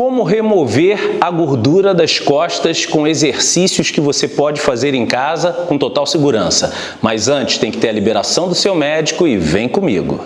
Como remover a gordura das costas com exercícios que você pode fazer em casa com total segurança. Mas antes tem que ter a liberação do seu médico e vem comigo.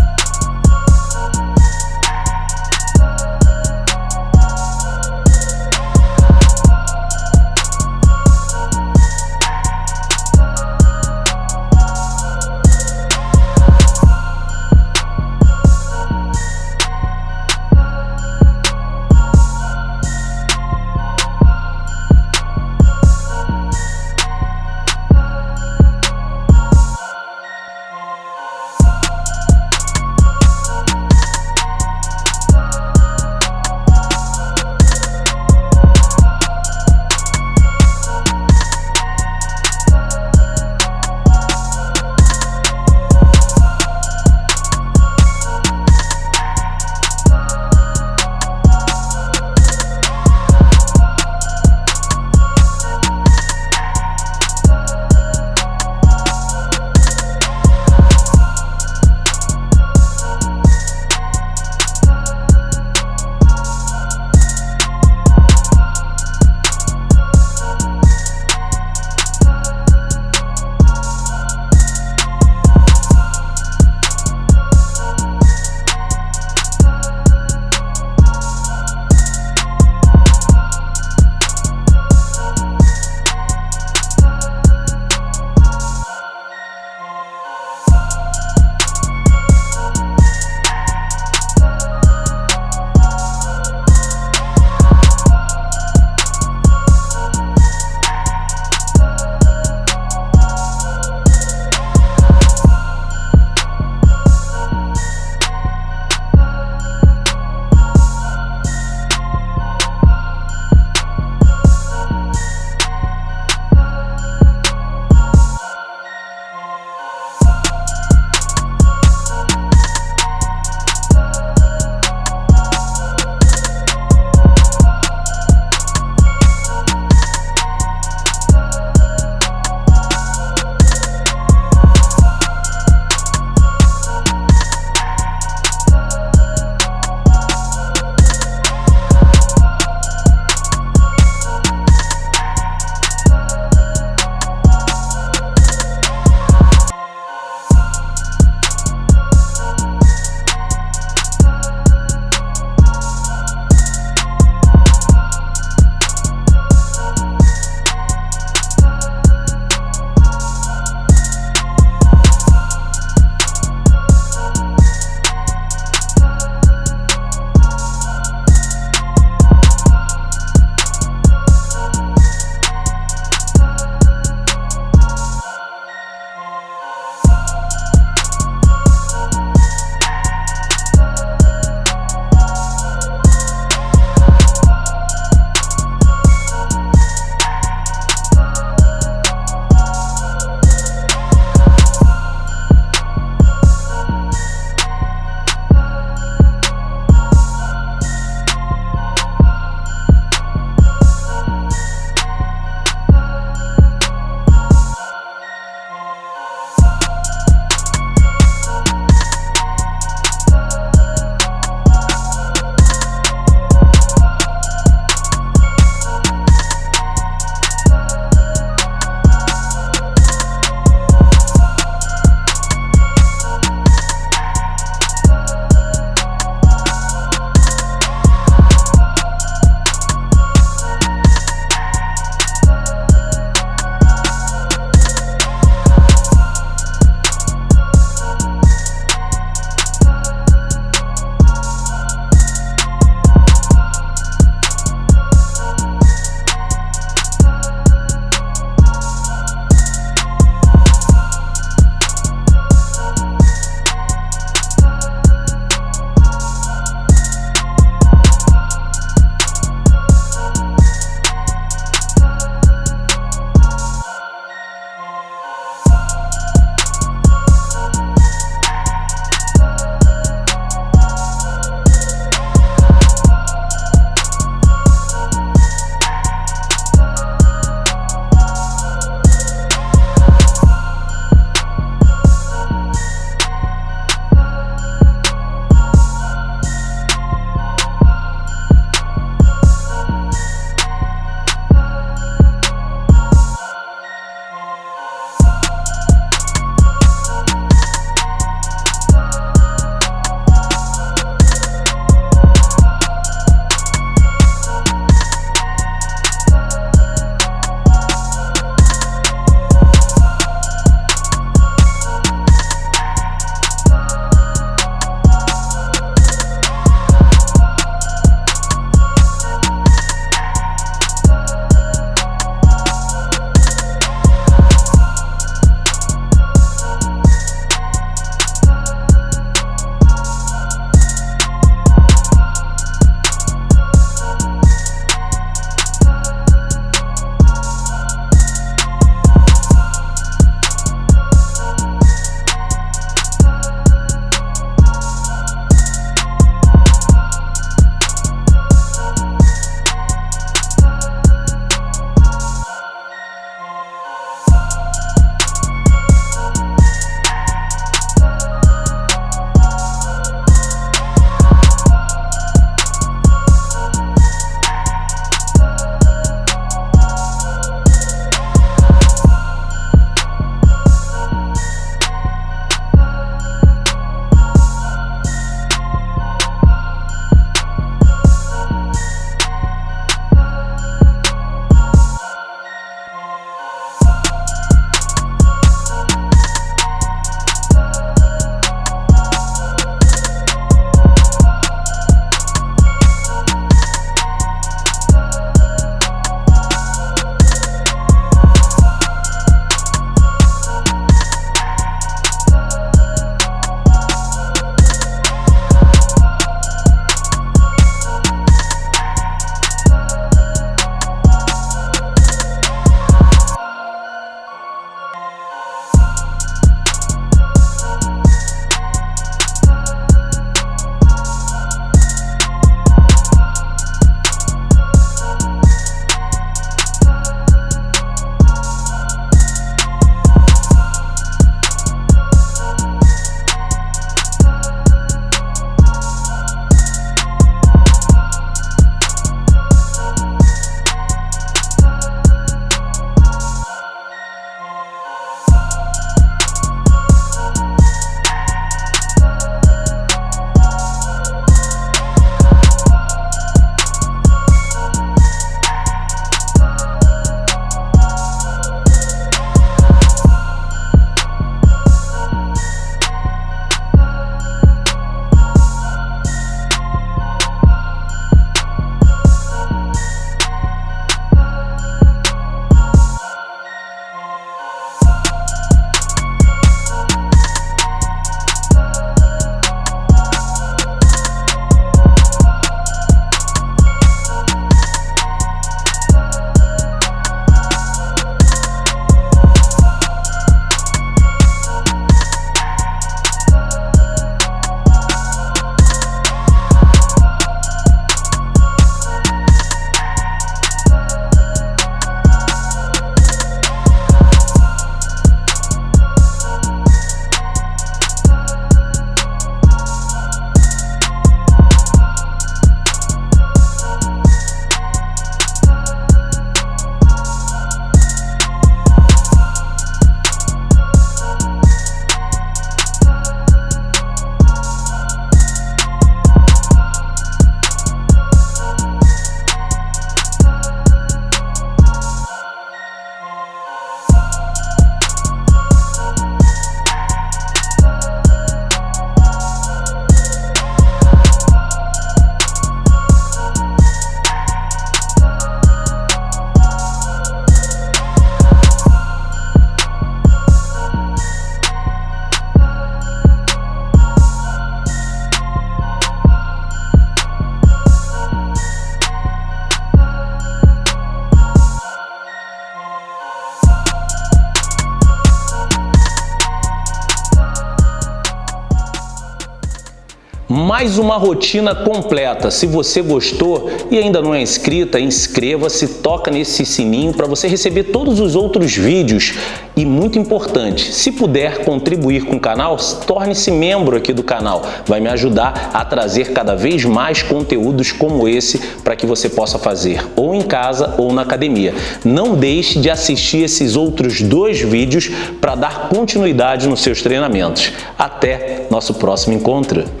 Mais uma rotina completa. Se você gostou e ainda não é inscrita, inscreva-se, toca nesse sininho para você receber todos os outros vídeos. E muito importante, se puder contribuir com o canal, torne-se membro aqui do canal. Vai me ajudar a trazer cada vez mais conteúdos como esse para que você possa fazer ou em casa ou na academia. Não deixe de assistir esses outros dois vídeos para dar continuidade nos seus treinamentos. Até nosso próximo encontro!